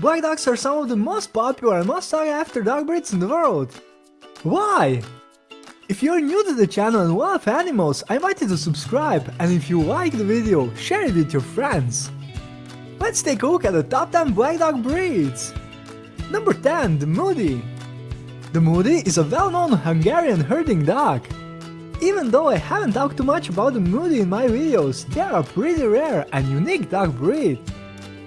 Black dogs are some of the most popular and most sought after dog breeds in the world. Why? If you're new to the channel and love animals, I invite you to subscribe and if you like the video, share it with your friends. Let's take a look at the top 10 black dog breeds. Number 10, the Mudi. The Mudi is a well-known Hungarian herding dog. Even though I haven't talked too much about the Mudi in my videos, they are a pretty rare and unique dog breed.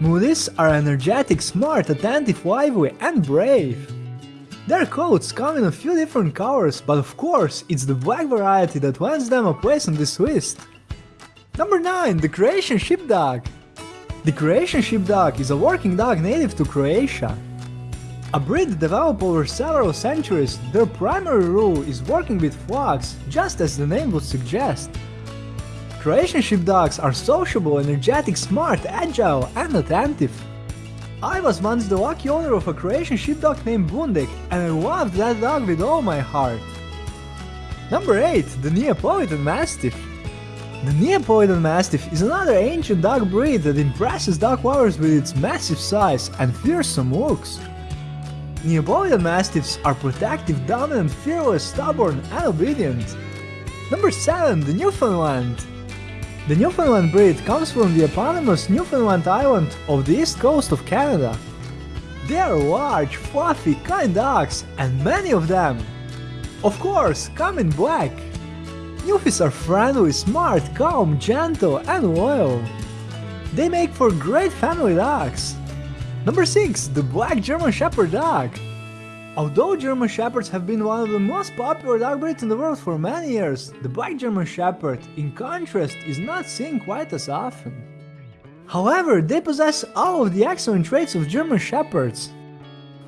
Mudis are energetic, smart, attentive, lively and brave. Their coats come in a few different colors, but of course it's the black variety that lands them a place on this list. Number 9. The Croatian Sheepdog The Croatian Sheepdog is a working dog native to Croatia. A breed developed over several centuries, their primary role is working with flocks, just as the name would suggest. Croatian sheepdogs are sociable, energetic, smart, agile and attentive. I was once the lucky owner of a Croatian sheepdog named Bundik and I loved that dog with all my heart. Number 8. The Neapolitan Mastiff The Neapolitan Mastiff is another ancient dog breed that impresses dog lovers with its massive size and fearsome looks. Neapolitan Mastiffs are protective, dominant, fearless, stubborn and obedient. Number 7. The Newfoundland The Newfoundland breed comes from the eponymous Newfoundland island of the east coast of Canada. They are large, fluffy, kind dogs, and many of them, of course, come in black. Newfies are friendly, smart, calm, gentle, and loyal. They make for great family dogs. Number 6. The Black German Shepherd Dog Although German Shepherds have been one of the most popular dog breeds in the world for many years, the Black German Shepherd, in contrast, is not seen quite as often. However, they possess all of the excellent traits of German Shepherds.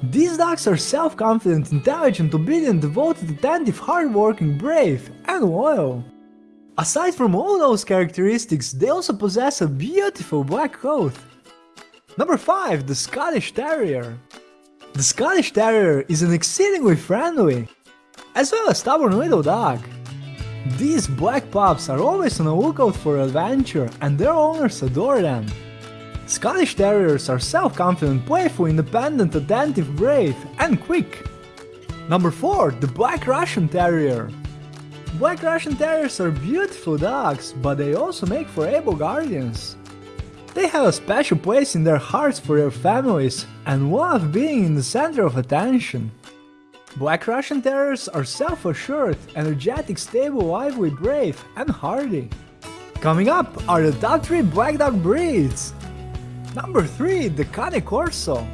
These dogs are self-confident, intelligent, obedient, devoted, attentive, hardworking, brave, and loyal. Aside from all those characteristics, they also possess a beautiful black coat. Number 5. The Scottish Terrier The Scottish Terrier is an exceedingly friendly, as well as stubborn little dog. These black pups are always on the lookout for adventure and their owners adore them. Scottish Terriers are self-confident, playful, independent, attentive, brave and quick. Number 4. The Black Russian Terrier Black Russian Terriers are beautiful dogs, but they also make for able guardians. They have a special place in their hearts for their families and love being in the center of attention. Black Russian Terriers are self-assured, energetic, stable, lively, brave and hardy. Coming up are the top 3 black dog breeds. Number 3. The Cane Corso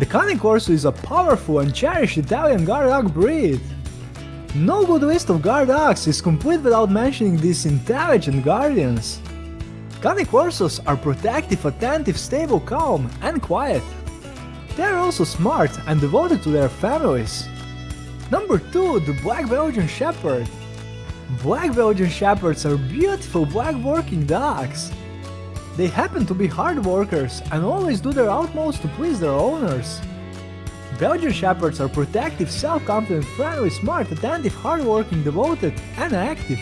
The Cane Corso is a powerful and cherished Italian guard dog breed. No good list of guard dogs is complete without mentioning these intelligent guardians. Cane Corsos are protective, attentive, stable, calm and quiet. They are also smart and devoted to their families. Number 2. The Black Belgian Shepherd Black Belgian Shepherds are beautiful black working dogs. They happen to be hard workers and always do their utmost to please their owners. Belgian Shepherds are protective, self-confident, friendly, smart, attentive, hardworking, devoted and active.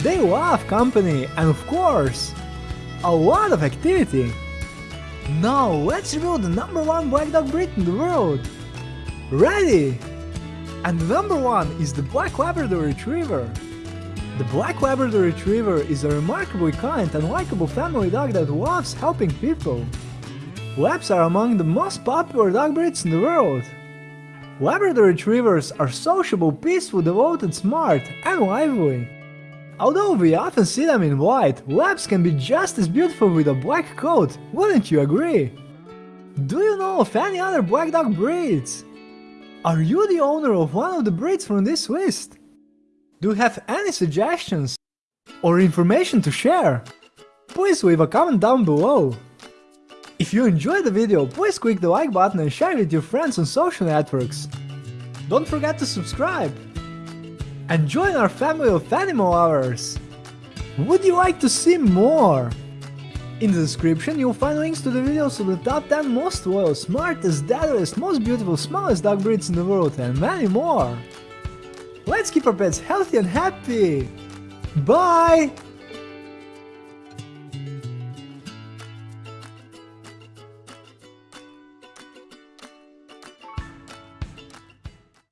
They love company and of course, a lot of activity. Now let's reveal the number one black dog breed in the world. Ready? And the number one is the Black Labrador Retriever. The Black Labrador Retriever is a remarkably kind and likable family dog that loves helping people. Labs are among the most popular dog breeds in the world. Labrador Retrievers are sociable, peaceful, devoted, smart, and lively. Although we often see them in white, Labs can be just as beautiful with a black coat, wouldn't you agree? Do you know of any other black dog breeds? Are you the owner of one of the breeds from this list? Do you have any suggestions or information to share? Please leave a comment down below. If you enjoyed the video, please click the like button and share it with your friends on social networks. Don't forget to subscribe and join our family of animal lovers! Would you like to see more? In the description you'll find links to the videos of the top 10 most loyal, smartest, deadliest, most beautiful, smallest dog breeds in the world and many more! Let's keep our pets healthy and happy! Bye!